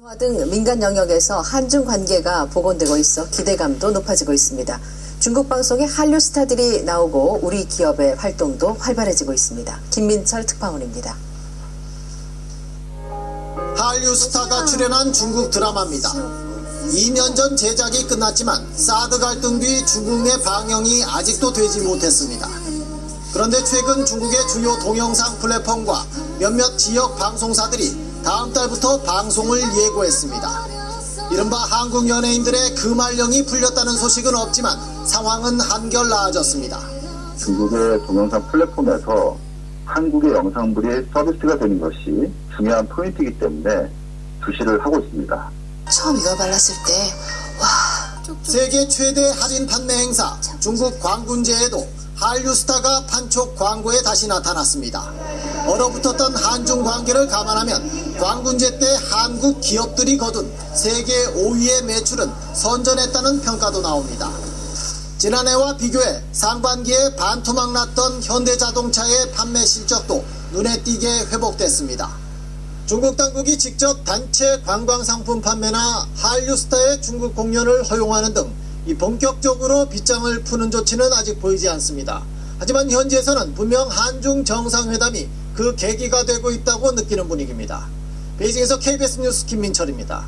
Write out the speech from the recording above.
화 등 민간 영역에서 한중 관계가 복원되고 있어 기대감도 높아지고 있습니다. 중국 방송에 한류 스타들이 나오고 우리 기업의 활동도 활발해지고 있습니다. 김민철 특파원입니다. 한류 스타가 출연한 중국 드라마입니다. 2년 전 제작이 끝났지만 사드 갈등 뒤 중국 내 방영이 아직도 되지 못했습니다. 그런데 최근 중국의 주요 동영상 플랫폼과 몇몇 지역 방송사들이 다음 달부터 방송을 예고했습니다. 이른바 한국 연예인들의 금알령이 풀렸다는 소식은 없지만 상황은 한결 나아졌습니다. 중국의 동영상 플랫폼에서 한국의 영상물이 서비스가 되는 것이 중요한 포인트이기 때문에 주시를 하고 있습니다. 처음 이거 발랐을 때, 와, 세계 최대 할인 판매 행사 중국 광군제에도 한류 스타가 판촉 광고에 다시 나타났습니다. 얼어붙었던 한중 관계를 감안하면 광군제 때 한국 기업들이 거둔 세계 5위의 매출은 선전했다는 평가도 나옵니다. 지난해와 비교해 상반기에 반토막 났던 현대자동차의 판매 실적도 눈에 띄게 회복됐습니다. 중국 당국이 직접 단체 관광 상품 판매나 한류 스타의 중국 공연을 허용하는 등 이 본격적으로 빗장을 푸는 조치는 아직 보이지 않습니다. 하지만 현지에서는 분명 한중 정상회담이 그 계기가 되고 있다고 느끼는 분위기입니다. 베이징에서 KBS 뉴스 김민철입니다.